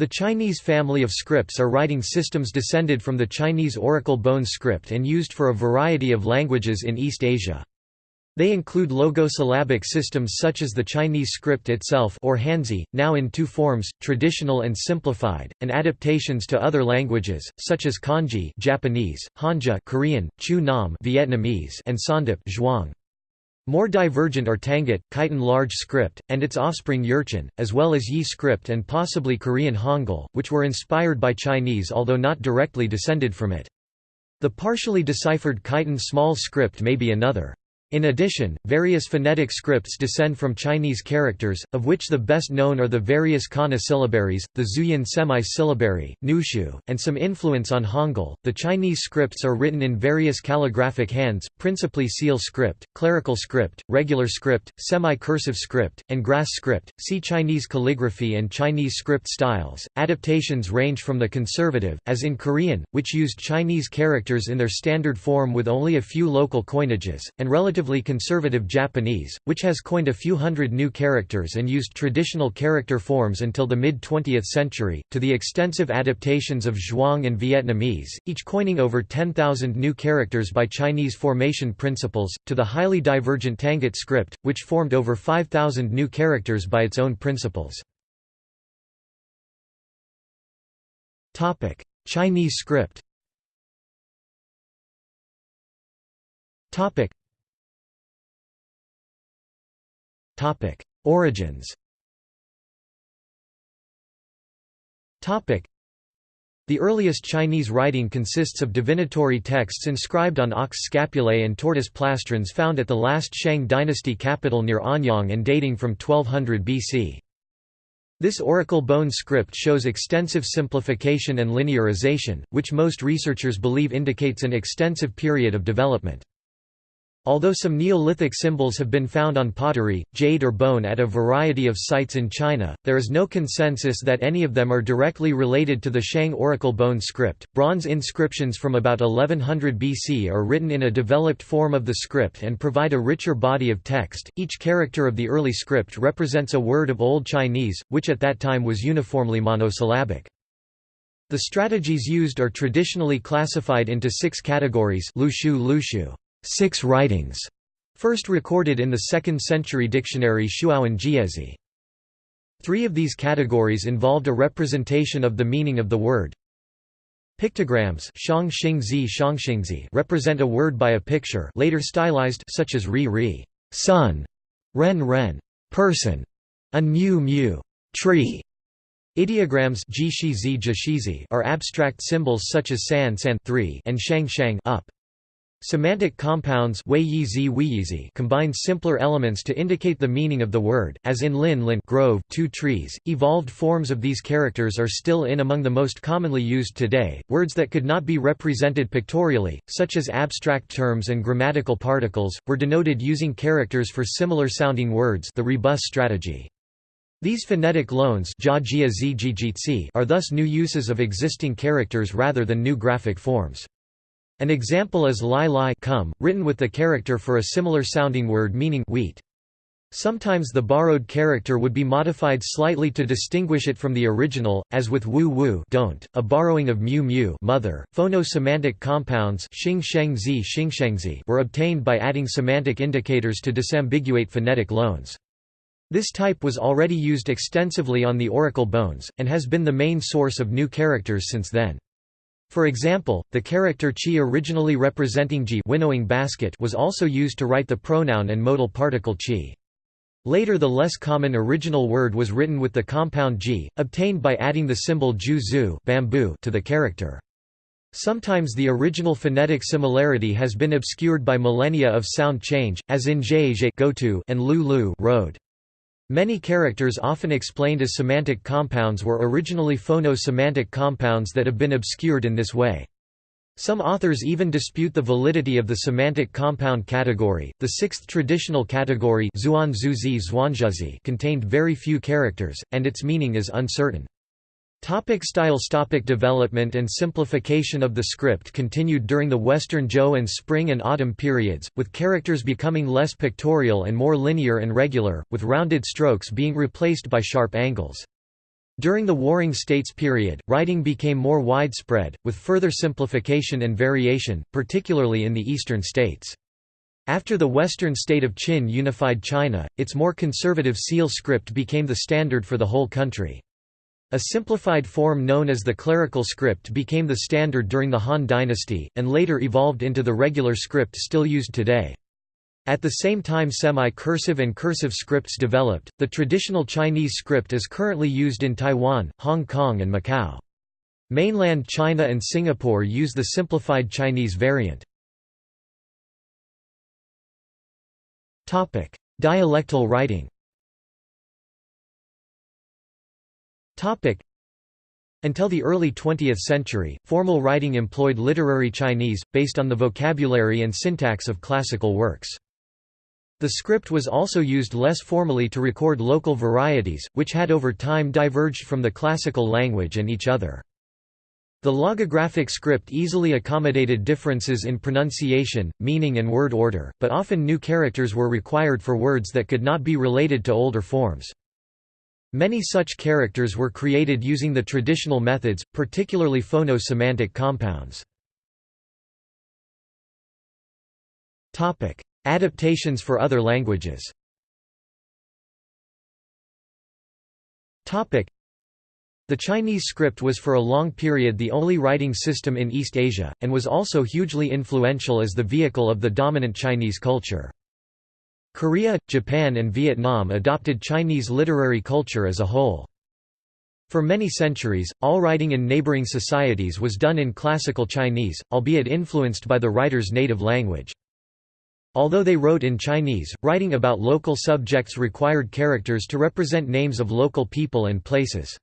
The Chinese family of scripts are writing systems descended from the Chinese Oracle Bone script and used for a variety of languages in East Asia. They include logosyllabic systems such as the Chinese script itself or Hanzi, now in two forms, traditional and simplified, and adaptations to other languages, such as Kanji Japanese, Hanja Korean, Chữ Nôm Vietnamese, and Sawndip Zhuang. More divergent are Tangut, Khitan large script, and its offspring Jurchen, as well as Yi script and possibly Korean Hangul, which were inspired by Chinese although not directly descended from it. The partially deciphered Khitan small script may be another. In addition, various phonetic scripts descend from Chinese characters, of which the best known are the various Kana syllabaries, the Zhuyin semi-syllabary, Nushu, and some influence on Hangul. The Chinese scripts are written in various calligraphic hands, principally seal script, clerical script, regular script, semi-cursive script, and grass script. See Chinese calligraphy and Chinese script styles. Adaptations range from the conservative, as in Korean, which used Chinese characters in their standard form with only a few local coinages, and relative relatively conservative Japanese, which has coined a few hundred new characters and used traditional character forms until the mid-20th century, to the extensive adaptations of Zhuang and Vietnamese, each coining over 10,000 new characters by Chinese formation principles, to the highly divergent Tangut script, which formed over 5,000 new characters by its own principles. Chinese script Origins the earliest Chinese writing consists of divinatory texts inscribed on ox scapulae and tortoise plastrons found at the last Shang dynasty capital near Anyang and dating from 1200 BC. This oracle bone script shows extensive simplification and linearization, which most researchers believe indicates an extensive period of development. Although some Neolithic symbols have been found on pottery, jade or bone at a variety of sites in China, there is no consensus that any of them are directly related to the Shang oracle bone script. Bronze inscriptions from about 1100 BC are written in a developed form of the script and provide a richer body of text. Each character of the early script represents a word of Old Chinese, which at that time was uniformly monosyllabic. The strategies used are traditionally classified into six categories lushu lushu six writings, first recorded in the 2nd century dictionary Shuowen Jiezi. Three of these categories involved a representation of the meaning of the word. Pictograms represent a word by a picture later stylized such as ri ri sun, ren ren person, and mu mu tree. Ideograms are abstract symbols such as san san 3 and shang shang up. Semantic compounds combine simpler elements to indicate the meaning of the word, as in lin lin grove two trees. Evolved forms of these characters are still in among the most commonly used today. Words that could not be represented pictorially, such as abstract terms and grammatical particles, were denoted using characters for similar sounding words the rebus strategy. These phonetic loans are thus new uses of existing characters rather than new graphic forms. An example is lai lai come, written with the character for a similar sounding word meaning wheat. Sometimes the borrowed character would be modified slightly to distinguish it from the original, as with wu wu don't, a borrowing of mu mu mother. Phono-semantic compounds xing sheng zi xing zi were obtained by adding semantic indicators to disambiguate phonetic loans. This type was already used extensively on the oracle bones, and has been the main source of new characters since then. For example, the character chi originally representing ji winnowing basket was also used to write the pronoun and modal particle chi. Later the less common original word was written with the compound ji, obtained by adding the symbol ju zu bamboo to the character. Sometimes the original phonetic similarity has been obscured by millennia of sound change, as in zhe go to and lu lu road. Many characters often explained as semantic compounds were originally phono-semantic compounds that have been obscured in this way. Some authors even dispute the validity of the semantic compound category. The sixth traditional category contained very few characters, and its meaning is uncertain. Topic styles topic Development and simplification of the script continued during the Western Zhou and Spring and Autumn periods, with characters becoming less pictorial and more linear and regular, with rounded strokes being replaced by sharp angles. During the Warring States period, writing became more widespread, with further simplification and variation, particularly in the eastern states. After the western state of Qin unified China, its more conservative seal script became the standard for the whole country. A simplified form known as the clerical script became the standard during the Han dynasty, and later evolved into the regular script still used today. At the same time semi-cursive and cursive scripts developed, the traditional Chinese script is currently used in Taiwan, Hong Kong and Macau. Mainland China and Singapore use the simplified Chinese variant. Dialectal writing until the early 20th century, formal writing employed literary Chinese, based on the vocabulary and syntax of classical works. The script was also used less formally to record local varieties, which had over time diverged from the classical language and each other. The logographic script easily accommodated differences in pronunciation, meaning and word order, but often new characters were required for words that could not be related to older forms. Many such characters were created using the traditional methods, particularly phono-semantic compounds. Adaptations for other languages The Chinese script was for a long period the only writing system in East Asia, and was also hugely influential as the vehicle of the dominant Chinese culture. Korea, Japan and Vietnam adopted Chinese literary culture as a whole. For many centuries, all writing in neighboring societies was done in classical Chinese, albeit influenced by the writer's native language. Although they wrote in Chinese, writing about local subjects required characters to represent names of local people and places.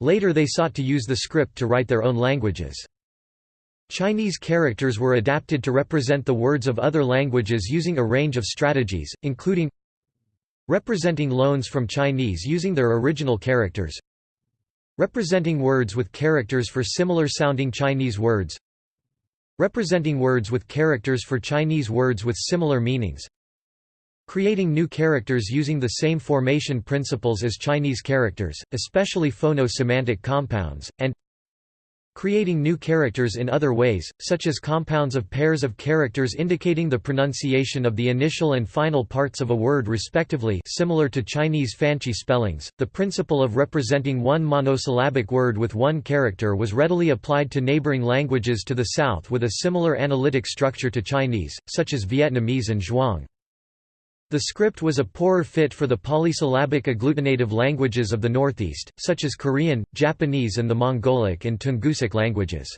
Later they sought to use the script to write their own languages. Chinese characters were adapted to represent the words of other languages using a range of strategies, including representing loans from Chinese using their original characters representing words with characters for similar-sounding Chinese words Representing words with characters for Chinese words with similar meanings Creating new characters using the same formation principles as Chinese characters, especially phono-semantic compounds, and creating new characters in other ways, such as compounds of pairs of characters indicating the pronunciation of the initial and final parts of a word respectively similar to Chinese fanqie spellings. The principle of representing one monosyllabic word with one character was readily applied to neighboring languages to the south with a similar analytic structure to Chinese, such as Vietnamese and Zhuang. The script was a poorer fit for the polysyllabic agglutinative languages of the Northeast, such as Korean, Japanese and the Mongolic and Tungusic languages.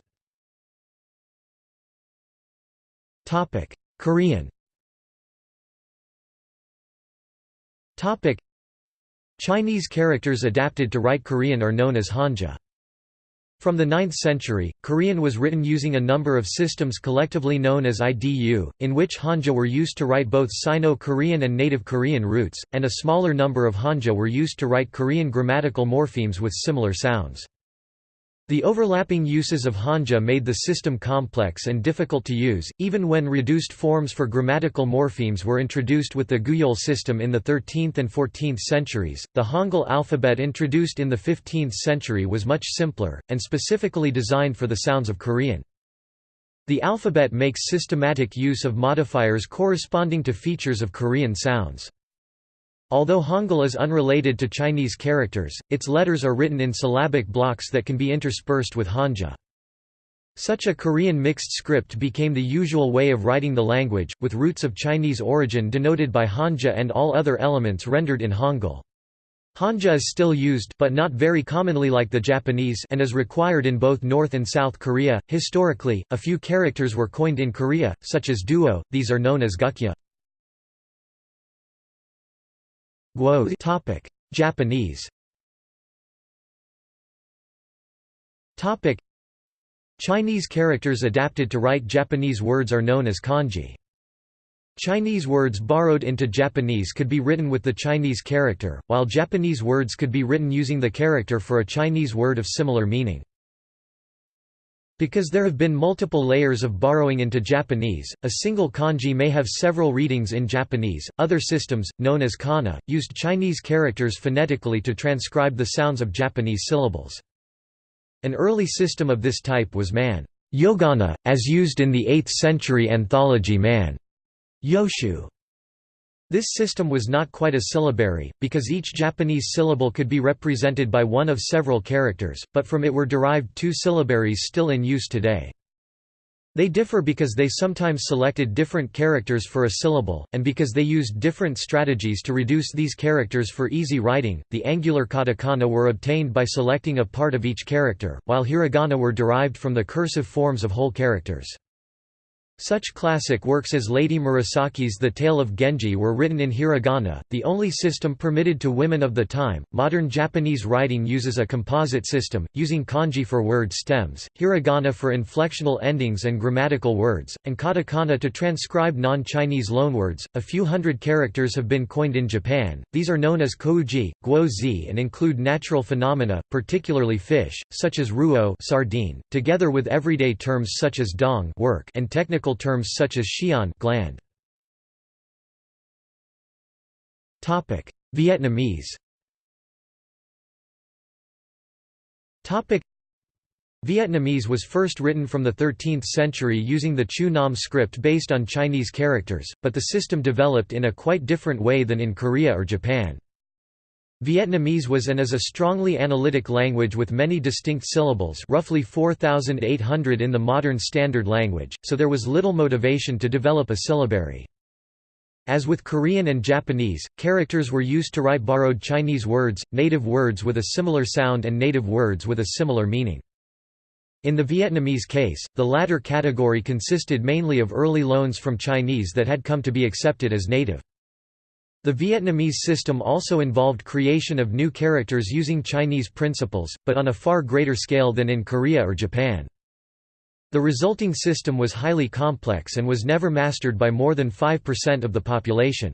Korean Chinese characters adapted to write Korean are known as Hanja. From the 9th century, Korean was written using a number of systems collectively known as IDU, in which Hanja were used to write both Sino-Korean and Native Korean roots, and a smaller number of Hanja were used to write Korean grammatical morphemes with similar sounds. The overlapping uses of Hanja made the system complex and difficult to use, even when reduced forms for grammatical morphemes were introduced with the Gugyeol system in the 13th and 14th centuries. The Hangul alphabet introduced in the 15th century was much simpler, and specifically designed for the sounds of Korean. The alphabet makes systematic use of modifiers corresponding to features of Korean sounds. Although Hangul is unrelated to Chinese characters, its letters are written in syllabic blocks that can be interspersed with Hanja. Such a Korean mixed script became the usual way of writing the language, with roots of Chinese origin denoted by Hanja and all other elements rendered in Hangul. Hanja is still used but not very commonly like the Japanese and is required in both North and South Korea. Historically, a few characters were coined in Korea, such as duo, these are known as gukja. Guo topic Japanese topic Chinese characters adapted to write Japanese words are known as kanji. Chinese words borrowed into Japanese could be written with the Chinese character, while Japanese words could be written using the character for a Chinese word of similar meaning. Because there have been multiple layers of borrowing into Japanese, a single kanji may have several readings in Japanese. Other systems, known as kana, used Chinese characters phonetically to transcribe the sounds of Japanese syllables. An early system of this type was man yogana, as used in the 8th century anthology man yoshu. This system was not quite a syllabary, because each Japanese syllable could be represented by one of several characters, but from it were derived two syllabaries still in use today. They differ because they sometimes selected different characters for a syllable, and because they used different strategies to reduce these characters for easy writing. The angular katakana were obtained by selecting a part of each character, while hiragana were derived from the cursive forms of whole characters. Such classic works as Lady Murasaki's The Tale of Genji were written in hiragana, the only system permitted to women of the time. Modern Japanese writing uses a composite system, using kanji for word stems, hiragana for inflectional endings and grammatical words, and katakana to transcribe non Chinese loanwords. A few hundred characters have been coined in Japan, these are known as kokuji, guozi, and include natural phenomena, particularly fish, such as ruo sardine, together with everyday terms such as dong work and technical technical terms such as xian gland. Vietnamese. Vietnamese was first written from the 13th century using the Chữ Nôm script based on Chinese characters, but the system developed in a quite different way than in Korea or Japan. Vietnamese was and is a strongly analytic language with many distinct syllables roughly 4,800 in the modern standard language, so there was little motivation to develop a syllabary. As with Korean and Japanese, characters were used to write borrowed Chinese words, native words with a similar sound and native words with a similar meaning. In the Vietnamese case, the latter category consisted mainly of early loans from Chinese that had come to be accepted as native. The Vietnamese system also involved creation of new characters using Chinese principles, but on a far greater scale than in Korea or Japan. The resulting system was highly complex and was never mastered by more than 5% of the population.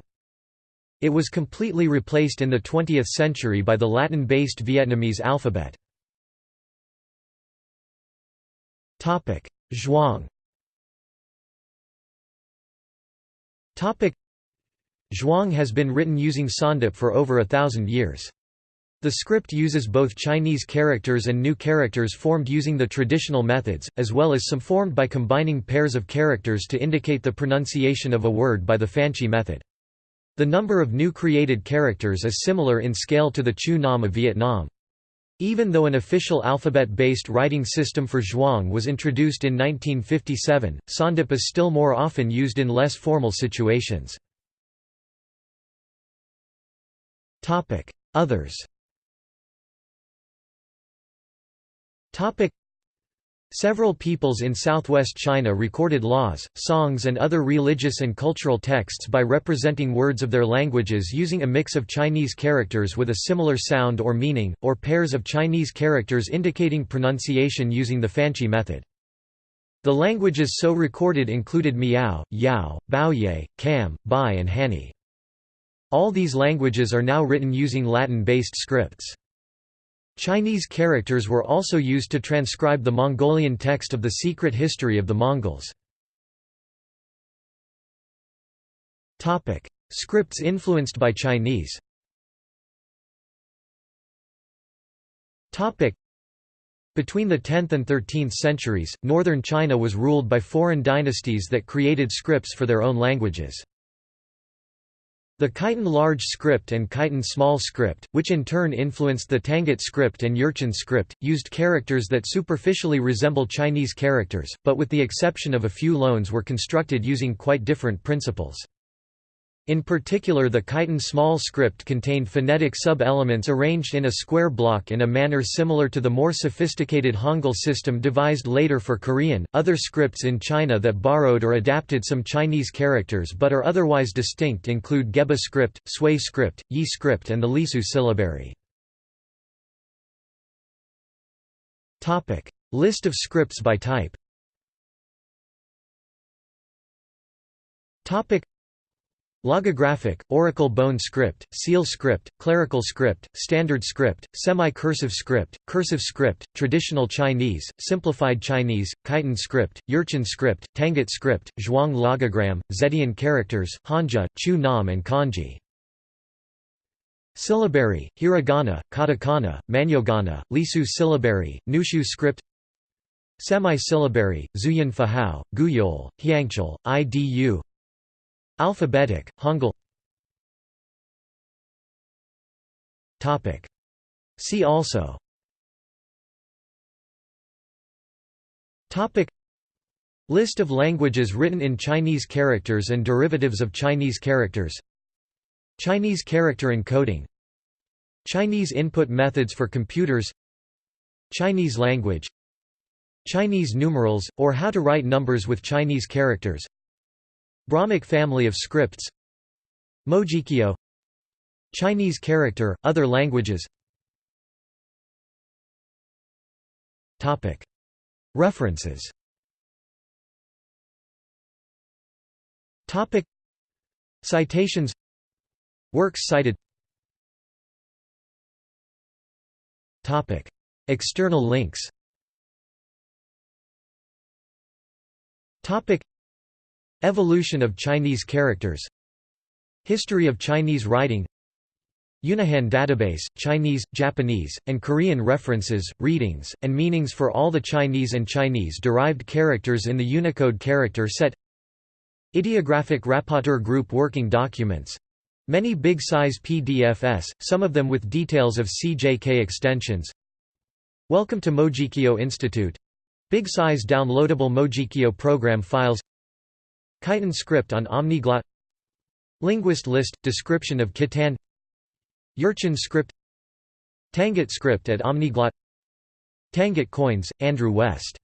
It was completely replaced in the 20th century by the Latin-based Vietnamese alphabet. Zhuang Zhuang has been written using Sawndip for over a thousand years. The script uses both Chinese characters and new characters formed using the traditional methods, as well as some formed by combining pairs of characters to indicate the pronunciation of a word by the Fanqie method. The number of new created characters is similar in scale to the Chữ Nôm of Vietnam. Even though an official alphabet-based writing system for Zhuang was introduced in 1957, Sawndip is still more often used in less formal situations. Topic: Others. Topic: Several peoples in southwest China recorded laws, songs and other religious and cultural texts by representing words of their languages using a mix of Chinese characters with a similar sound or meaning, or pairs of Chinese characters indicating pronunciation using the Fanqie method. The languages so recorded included Miao, Yao, Bouyei, Kam, Bai and Hani. All these languages are now written using Latin-based scripts. Chinese characters were also used to transcribe the Mongolian text of the Secret History of the Mongols. Scripts influenced by Chinese Between the 10th and 13th centuries, northern China was ruled by foreign dynasties that created scripts for their own languages. The Khitan large script and Khitan small script, which in turn influenced the Tangut script and Jurchen script, used characters that superficially resemble Chinese characters, but with the exception of a few loans were constructed using quite different principles. In particular the Khitan small script contained phonetic sub-elements arranged in a square block in a manner similar to the more sophisticated Hangul system devised later for Korean. Other scripts in China that borrowed or adapted some Chinese characters but are otherwise distinct include Geba script, Sui script, Yi script and the Lisu syllabary. List of scripts by type. Logographic, Oracle Bone script, Seal script, Clerical script, Standard script, Semi-cursive script, Cursive script, Traditional Chinese, Simplified Chinese, Khitan script, Jurchen script, Tangut script, Zhuang logogram, Zetian characters, Hanja, Chữ Nôm and Kanji. Syllabary, Hiragana, Katakana, Manyogana, Lisu syllabary, Nushu script Semi-syllabary, Zhuyin Fuhao, Gugyeol, Hyangchal, IDU Alphabetic, Hangul. See also. List of languages written in Chinese characters and derivatives of Chinese characters. Chinese character encoding. Chinese input methods for computers. Chinese language. Chinese numerals, or how to write numbers with Chinese characters Brahmic family of scripts. Mojikyo. Chinese character, other languages. References. Citations. Works cited. External links Evolution of Chinese characters. History of Chinese writing. Unihan database, Chinese, Japanese, and Korean references, readings, and meanings for all the Chinese and Chinese-derived characters in the Unicode character set. Ideographic Rapporteur Group working documents. Many big-size PDFs, some of them with details of CJK extensions. Welcome to Mojikyo Institute. Big-size downloadable Mojikyo program files Khitan script on Omniglot Linguist list – Description of Khitan. Jurchen script. Tangut script at Omniglot Tangut coins, Andrew West